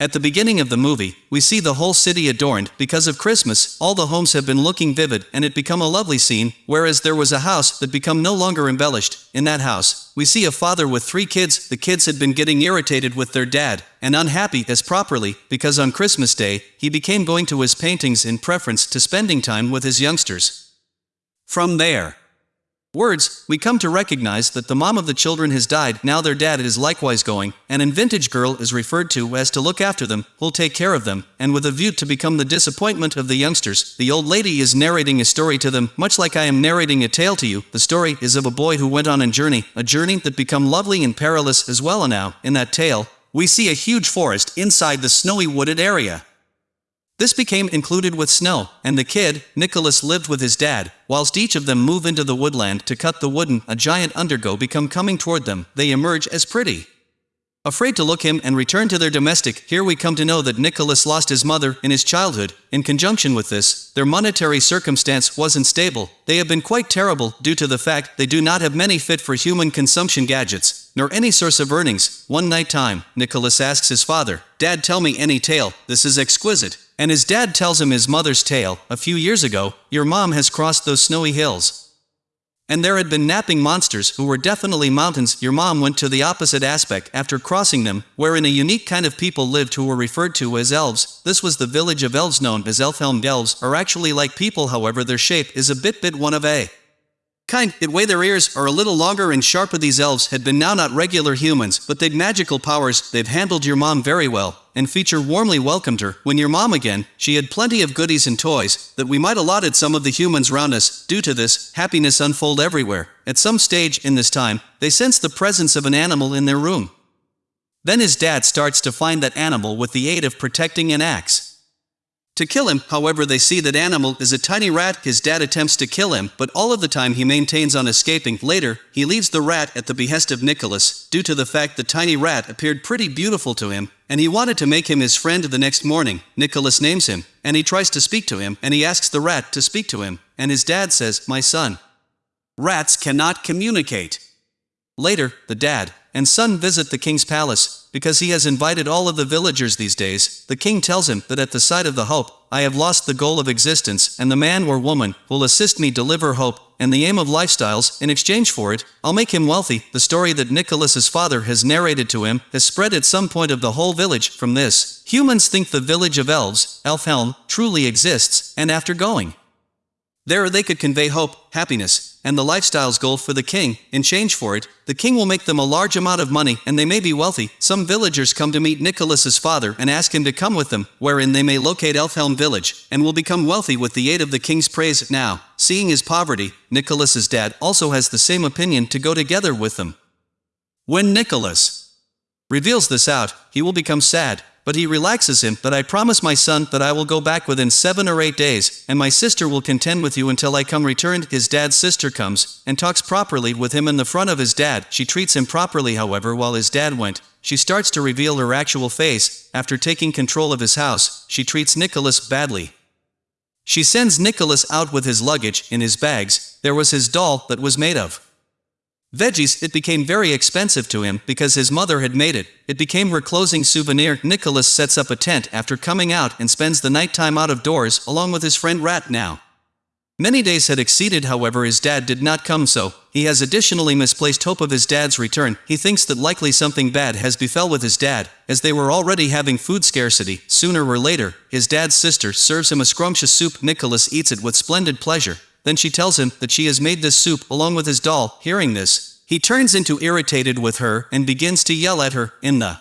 At the beginning of the movie, we see the whole city adorned because of Christmas. All the homes have been looking vivid and it become a lovely scene, whereas there was a house that become no longer embellished. In that house, we see a father with three kids. The kids had been getting irritated with their dad and unhappy as properly because on Christmas Day, he became going to his paintings in preference to spending time with his youngsters. From there, Words, we come to recognize that the mom of the children has died, now their dad is likewise going, and in Vintage Girl is referred to as to look after them, will take care of them, and with a view to become the disappointment of the youngsters, the old lady is narrating a story to them, much like I am narrating a tale to you. The story is of a boy who went on a journey, a journey that become lovely and perilous as well and now, in that tale, we see a huge forest inside the snowy wooded area. This became included with snow, and the kid, Nicholas lived with his dad, whilst each of them move into the woodland to cut the wooden, a giant undergo become coming toward them, they emerge as pretty. Afraid to look him and return to their domestic, here we come to know that Nicholas lost his mother in his childhood. In conjunction with this, their monetary circumstance wasn't stable. They have been quite terrible due to the fact they do not have many fit for human consumption gadgets, nor any source of earnings. One night time, Nicholas asks his father, Dad tell me any tale, this is exquisite. And his dad tells him his mother's tale, a few years ago, your mom has crossed those snowy hills. And there had been napping monsters who were definitely mountains. Your mom went to the opposite aspect after crossing them, wherein a unique kind of people lived who were referred to as elves. This was the village of elves known as Elfhelm. Elves are actually like people, however, their shape is a bit bit one of a kind. It way their ears are a little longer and sharper. These elves had been now not regular humans, but they'd magical powers. They've handled your mom very well and feature warmly welcomed her. When your mom again, she had plenty of goodies and toys, that we might allotted some of the humans round us. Due to this, happiness unfold everywhere. At some stage in this time, they sense the presence of an animal in their room. Then his dad starts to find that animal with the aid of protecting an axe. To kill him, however they see that animal is a tiny rat, his dad attempts to kill him, but all of the time he maintains on escaping. Later, he leaves the rat at the behest of Nicholas, due to the fact the tiny rat appeared pretty beautiful to him, and he wanted to make him his friend the next morning. Nicholas names him, and he tries to speak to him, and he asks the rat to speak to him, and his dad says, my son. Rats cannot communicate. Later, the dad and son visit the king's palace, because he has invited all of the villagers these days. The king tells him that at the sight of the hope, I have lost the goal of existence, and the man or woman will assist me deliver hope and the aim of lifestyles. In exchange for it, I'll make him wealthy. The story that Nicholas's father has narrated to him has spread at some point of the whole village. From this, humans think the village of elves, Elfhelm, truly exists, and after going there they could convey hope, happiness, and the lifestyle's goal for the king. In change for it, the king will make them a large amount of money and they may be wealthy. Some villagers come to meet Nicholas's father and ask him to come with them, wherein they may locate Elfhelm village, and will become wealthy with the aid of the king's praise. Now, seeing his poverty, Nicholas's dad also has the same opinion to go together with them. When Nicholas reveals this out, he will become sad, but he relaxes him that I promise my son that I will go back within seven or eight days, and my sister will contend with you until I come returned. His dad's sister comes, and talks properly with him in the front of his dad. She treats him properly however while his dad went. She starts to reveal her actual face, after taking control of his house, she treats Nicholas badly. She sends Nicholas out with his luggage, in his bags, there was his doll that was made of. Veggies, it became very expensive to him because his mother had made it. It became her closing souvenir. Nicholas sets up a tent after coming out and spends the night time out of doors along with his friend Rat now. Many days had exceeded however his dad did not come so, he has additionally misplaced hope of his dad's return, he thinks that likely something bad has befell with his dad, as they were already having food scarcity, sooner or later, his dad's sister serves him a scrumptious soup Nicholas eats it with splendid pleasure, then she tells him that she has made this soup along with his doll. Hearing this, he turns into irritated with her and begins to yell at her, in the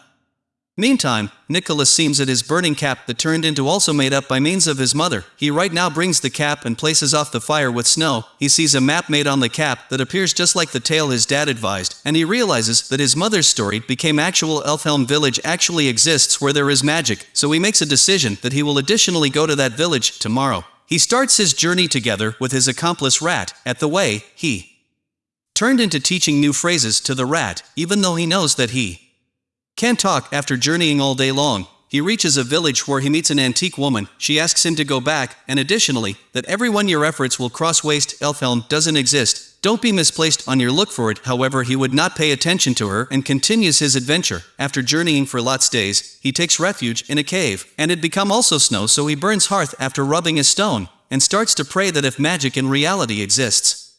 Meantime, Nicholas seems at his burning cap that turned into also made up by means of his mother. He right now brings the cap and places off the fire with snow. He sees a map made on the cap that appears just like the tale his dad advised, and he realizes that his mother's story became actual Elfhelm village actually exists where there is magic, so he makes a decision that he will additionally go to that village tomorrow. He starts his journey together with his accomplice Rat. At the way, he turned into teaching new phrases to the rat, even though he knows that he can't talk after journeying all day long. He reaches a village where he meets an antique woman. She asks him to go back, and additionally, that everyone your efforts will cross waste. Elfhelm doesn't exist. Don't be misplaced on your look for it. However, he would not pay attention to her and continues his adventure. After journeying for lots days, he takes refuge in a cave, and it become also snow, so he burns hearth after rubbing a stone and starts to pray that if magic in reality exists,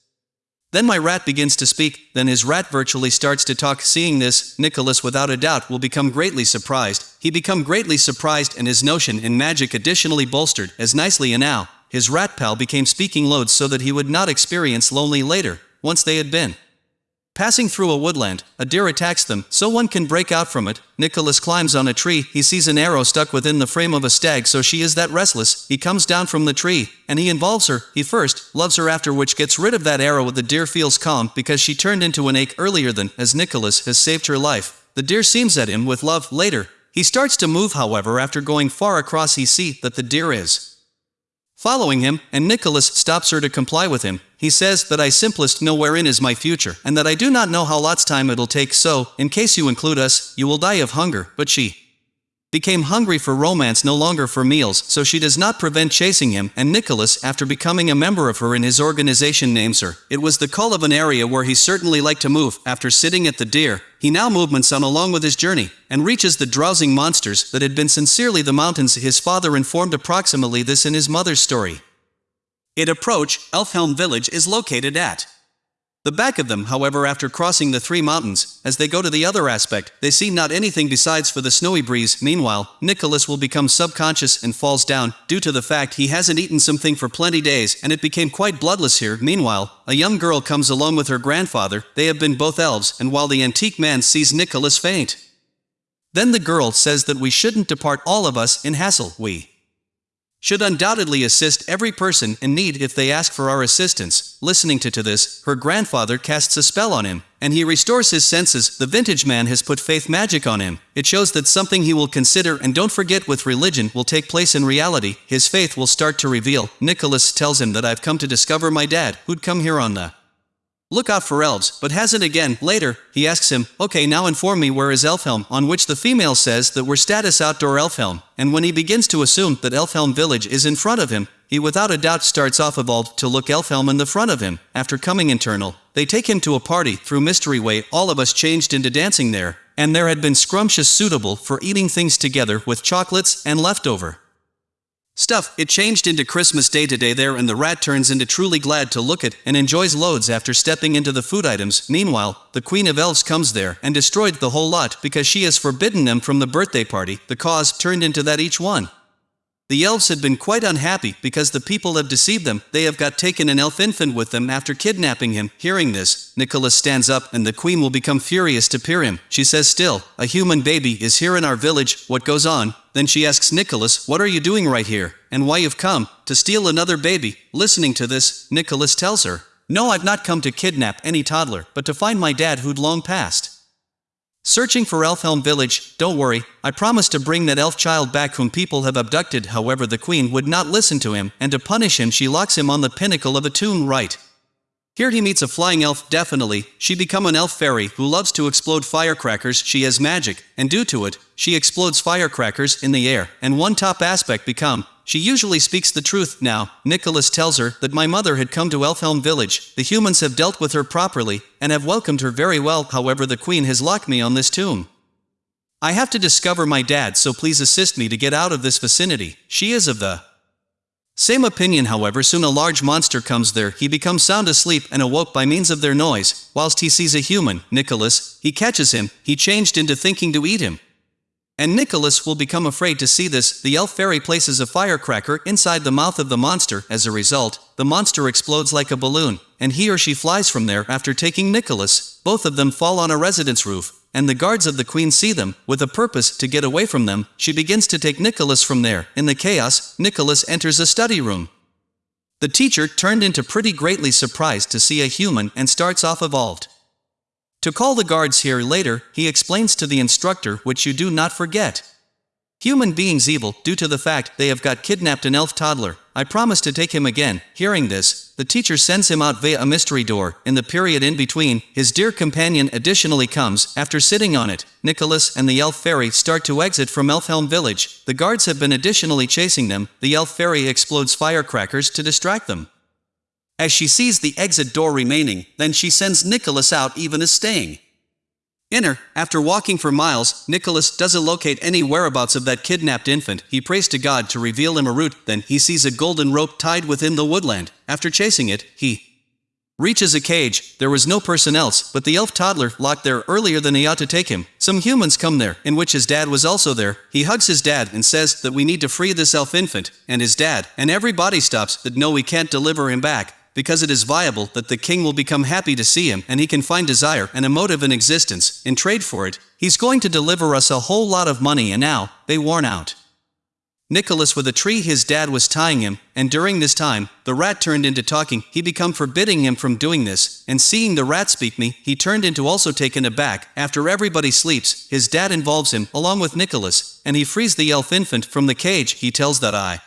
then my rat begins to speak, then his rat virtually starts to talk. Seeing this, Nicholas without a doubt will become greatly surprised. He become greatly surprised and his notion in magic additionally bolstered, as nicely and now, his rat pal became speaking loads so that he would not experience lonely later, once they had been. Passing through a woodland, a deer attacks them, so one can break out from it. Nicholas climbs on a tree, he sees an arrow stuck within the frame of a stag so she is that restless, he comes down from the tree, and he involves her, he first, loves her after which gets rid of that arrow the deer feels calm because she turned into an ache earlier than, as Nicholas has saved her life. The deer seems at him with love, later, he starts to move however after going far across he see that the deer is following him, and Nicholas stops her to comply with him. He says that I simplest know wherein is my future, and that I do not know how lot's time it'll take so, in case you include us, you will die of hunger, but she became hungry for romance no longer for meals, so she does not prevent chasing him, and Nicholas, after becoming a member of her in his organization names her. It was the call of an area where he certainly liked to move, after sitting at the deer, he now movements on along with his journey, and reaches the drowsing monsters that had been sincerely the mountains his father informed approximately this in his mother's story. It approach, Elfhelm village is located at the back of them, however, after crossing the three mountains, as they go to the other aspect, they see not anything besides for the snowy breeze. Meanwhile, Nicholas will become subconscious and falls down, due to the fact he hasn't eaten something for plenty days, and it became quite bloodless here. Meanwhile, a young girl comes along with her grandfather, they have been both elves, and while the antique man sees Nicholas faint. Then the girl says that we shouldn't depart all of us in hassle, we should undoubtedly assist every person in need if they ask for our assistance. Listening to, to this, her grandfather casts a spell on him, and he restores his senses. The vintage man has put faith magic on him. It shows that something he will consider and don't forget with religion will take place in reality. His faith will start to reveal. Nicholas tells him that I've come to discover my dad, who'd come here on the Look out for elves, but hasn't again. Later, he asks him, okay now inform me where is Elfhelm, on which the female says that we're status outdoor Elfhelm, and when he begins to assume that Elfhelm village is in front of him, he without a doubt starts off evolved to look Elfhelm in the front of him. After coming internal, they take him to a party, through Mystery Way all of us changed into dancing there, and there had been scrumptious suitable for eating things together with chocolates and leftover. Stuff, it changed into Christmas Day today there and the rat turns into truly glad to look at and enjoys loads after stepping into the food items. Meanwhile, the Queen of Elves comes there and destroyed the whole lot because she has forbidden them from the birthday party. The cause turned into that each one. The elves had been quite unhappy because the people have deceived them. They have got taken an elf infant with them after kidnapping him. Hearing this, Nicholas stands up and the queen will become furious to peer him. She says still, a human baby is here in our village, what goes on? Then she asks Nicholas, what are you doing right here, and why you've come, to steal another baby? Listening to this, Nicholas tells her, no I've not come to kidnap any toddler, but to find my dad who'd long passed. Searching for Elfhelm village, don't worry, I promise to bring that elf child back whom people have abducted however the queen would not listen to him, and to punish him she locks him on the pinnacle of a tomb right. Here he meets a flying elf definitely, she become an elf fairy who loves to explode firecrackers she has magic, and due to it, she explodes firecrackers in the air, and one top aspect become, she usually speaks the truth now. Nicholas tells her that my mother had come to Elfhelm village. The humans have dealt with her properly and have welcomed her very well. However, the queen has locked me on this tomb. I have to discover my dad, so please assist me to get out of this vicinity. She is of the same opinion however soon a large monster comes there he becomes sound asleep and awoke by means of their noise, whilst he sees a human, Nicholas, he catches him, he changed into thinking to eat him. And Nicholas will become afraid to see this. The elf fairy places a firecracker inside the mouth of the monster. As a result, the monster explodes like a balloon, and he or she flies from there after taking Nicholas. Both of them fall on a residence roof, and the guards of the queen see them, with a purpose to get away from them. She begins to take Nicholas from there. In the chaos, Nicholas enters a study room. The teacher turned into pretty greatly surprised to see a human and starts off evolved. To call the guards here later, he explains to the instructor which you do not forget. Human beings evil due to the fact they have got kidnapped an elf toddler. I promise to take him again. Hearing this, the teacher sends him out via a mystery door. In the period in between, his dear companion additionally comes. After sitting on it, Nicholas and the elf fairy start to exit from Elfhelm village. The guards have been additionally chasing them. The elf fairy explodes firecrackers to distract them. As she sees the exit door remaining, then she sends Nicholas out even as staying. Inner, after walking for miles, Nicholas doesn't locate any whereabouts of that kidnapped infant. He prays to God to reveal him a route, then he sees a golden rope tied within the woodland. After chasing it, he reaches a cage. There was no person else, but the elf toddler locked there earlier than he ought to take him. Some humans come there, in which his dad was also there. He hugs his dad and says that we need to free this elf infant, and his dad, and everybody stops that no we can't deliver him back because it is viable that the king will become happy to see him and he can find desire and a motive in existence, in trade for it, he's going to deliver us a whole lot of money and now, they worn out. Nicholas with a tree his dad was tying him, and during this time, the rat turned into talking, he become forbidding him from doing this, and seeing the rat speak me, he turned into also taken aback, after everybody sleeps, his dad involves him, along with Nicholas, and he frees the elf infant from the cage, he tells that I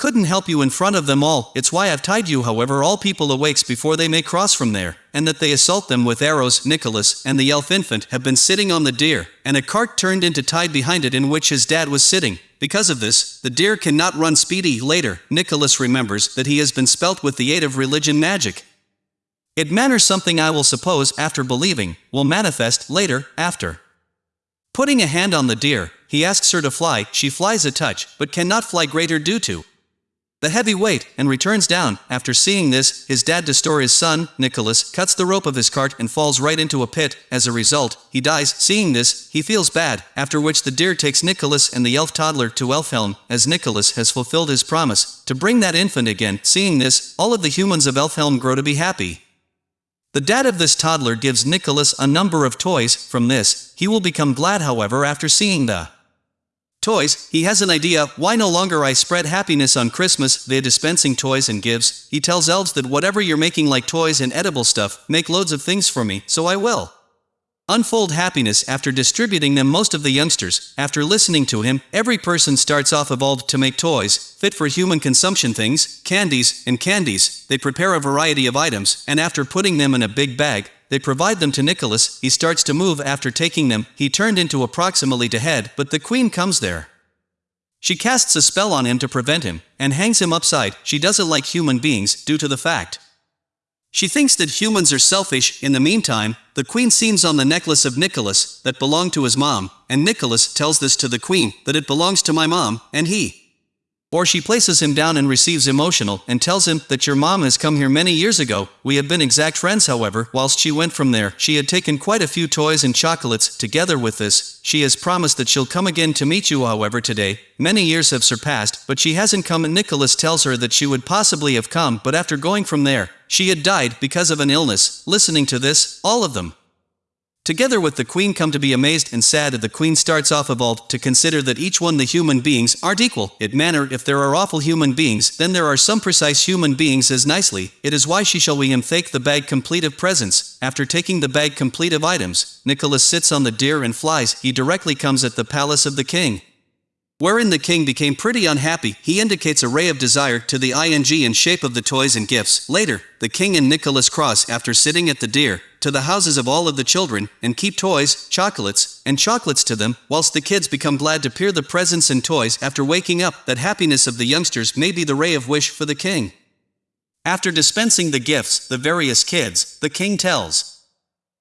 couldn't help you in front of them all, it's why I've tied you however all people awakes before they may cross from there, and that they assault them with arrows, Nicholas and the elf infant have been sitting on the deer, and a cart turned into tied behind it in which his dad was sitting. Because of this, the deer cannot run speedy later, Nicholas remembers that he has been spelt with the aid of religion magic. It matters something I will suppose after believing, will manifest later, after. Putting a hand on the deer, he asks her to fly, she flies a touch, but cannot fly greater due to the heavy weight, and returns down. After seeing this, his dad Destor his son, Nicholas, cuts the rope of his cart and falls right into a pit. As a result, he dies. Seeing this, he feels bad, after which the deer takes Nicholas and the elf toddler to Elfhelm, as Nicholas has fulfilled his promise, to bring that infant again. Seeing this, all of the humans of Elfhelm grow to be happy. The dad of this toddler gives Nicholas a number of toys, from this, he will become glad however after seeing the Toys, he has an idea, why no longer I spread happiness on Christmas via dispensing toys and gifts. He tells elves that whatever you're making like toys and edible stuff, make loads of things for me, so I will. Unfold happiness after distributing them most of the youngsters, after listening to him, every person starts off evolved to make toys, fit for human consumption things, candies, and candies, they prepare a variety of items, and after putting them in a big bag, they provide them to Nicholas, he starts to move. After taking them, he turned into approximately to head, but the queen comes there. She casts a spell on him to prevent him, and hangs him upside, she doesn't like human beings, due to the fact. She thinks that humans are selfish, in the meantime, the queen seems on the necklace of Nicholas, that belonged to his mom, and Nicholas tells this to the queen, that it belongs to my mom, and he, or she places him down and receives emotional, and tells him that your mom has come here many years ago. We have been exact friends however, whilst she went from there, she had taken quite a few toys and chocolates, together with this, she has promised that she'll come again to meet you however today. Many years have surpassed, but she hasn't come and Nicholas tells her that she would possibly have come but after going from there, she had died because of an illness. Listening to this, all of them, Together with the queen come to be amazed and sad that the queen starts off evolved to consider that each one the human beings aren't equal. It manner if there are awful human beings, then there are some precise human beings as nicely. It is why she shall we him take the bag complete of presents. After taking the bag complete of items, Nicholas sits on the deer and flies. He directly comes at the palace of the king. Wherein the king became pretty unhappy, he indicates a ray of desire to the ing in shape of the toys and gifts. Later, the king and Nicholas cross after sitting at the deer, to the houses of all of the children, and keep toys, chocolates, and chocolates to them, whilst the kids become glad to peer the presents and toys after waking up, that happiness of the youngsters may be the ray of wish for the king. After dispensing the gifts, the various kids, the king tells,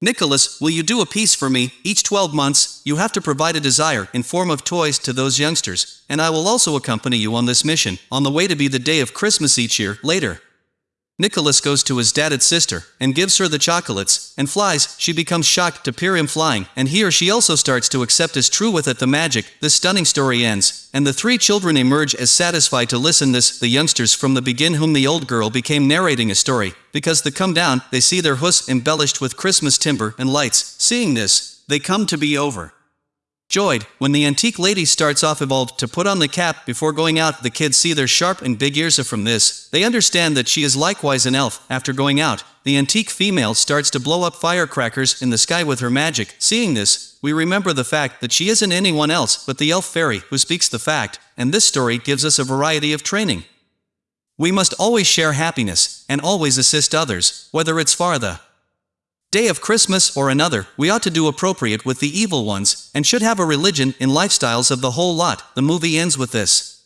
Nicholas, will you do a piece for me? Each 12 months, you have to provide a desire in form of toys to those youngsters, and I will also accompany you on this mission, on the way to be the day of Christmas each year, later. Nicholas goes to his dad's sister, and gives her the chocolates, and flies, she becomes shocked to peer him flying, and he or she also starts to accept as true with it the magic, this stunning story ends, and the three children emerge as satisfied to listen this, the youngsters from the begin whom the old girl became narrating a story, because the come down, they see their hus embellished with Christmas timber and lights, seeing this, they come to be over. Joyed, when the antique lady starts off evolved to put on the cap before going out, the kids see their sharp and big ears from this. They understand that she is likewise an elf. After going out, the antique female starts to blow up firecrackers in the sky with her magic. Seeing this, we remember the fact that she isn't anyone else but the elf fairy who speaks the fact, and this story gives us a variety of training. We must always share happiness, and always assist others, whether it's far the day of Christmas or another, we ought to do appropriate with the evil ones, and should have a religion in lifestyles of the whole lot. The movie ends with this.